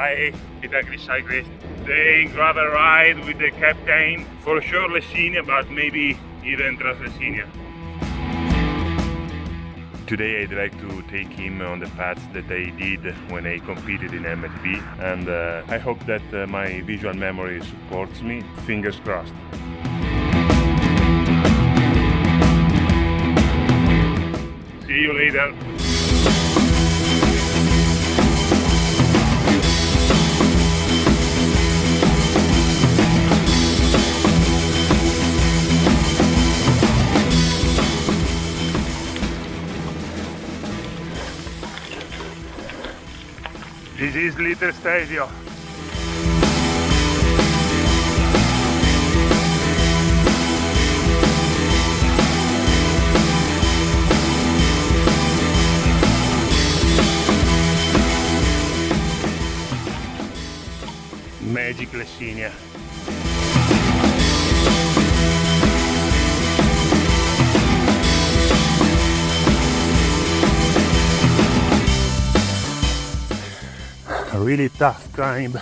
Hi, Itagri cyclist. They grab a ride with the captain. For sure Lessinia, but maybe even Translessinia. Today I'd like to take him on the paths that I did when I competed in MTB and uh, I hope that uh, my visual memory supports me. Fingers crossed. See you later. This is Little Stadio. Magic Lessinia. Really tough climb.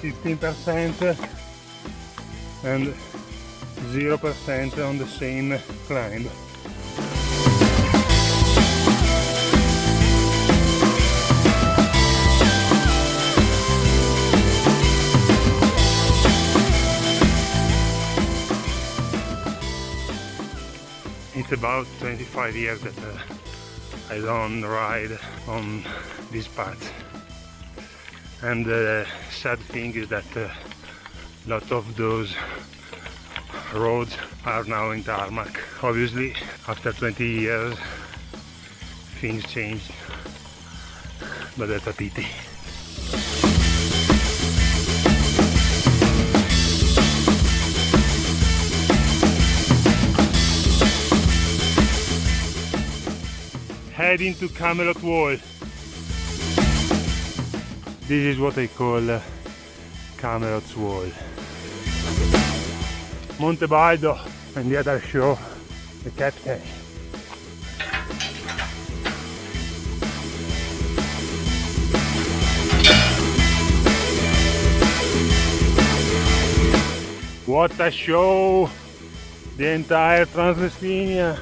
Fifteen percent and zero percent on the same climb. About 25 years that uh, I don't ride on this path. And the sad thing is that a lot of those roads are now in tarmac. Obviously, after 20 years, things changed, but that's a pity. Heading to Camelot Wall. This is what I call uh, Camelot's Wall. Monte Baldo and the other show, the captain. What a show! The entire Translessinia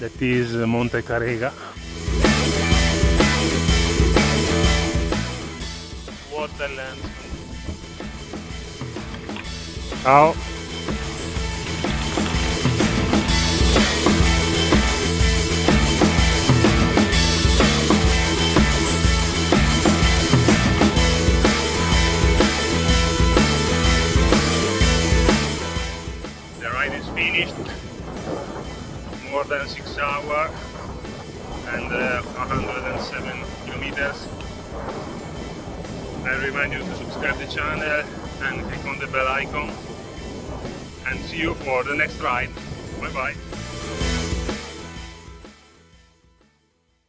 that is Monte Carega. What a landscape. Ciao. The ride is finished more than 6 hours and uh, 107 kilometers. I remind you to subscribe the channel and click on the bell icon and see you for the next ride. Bye bye.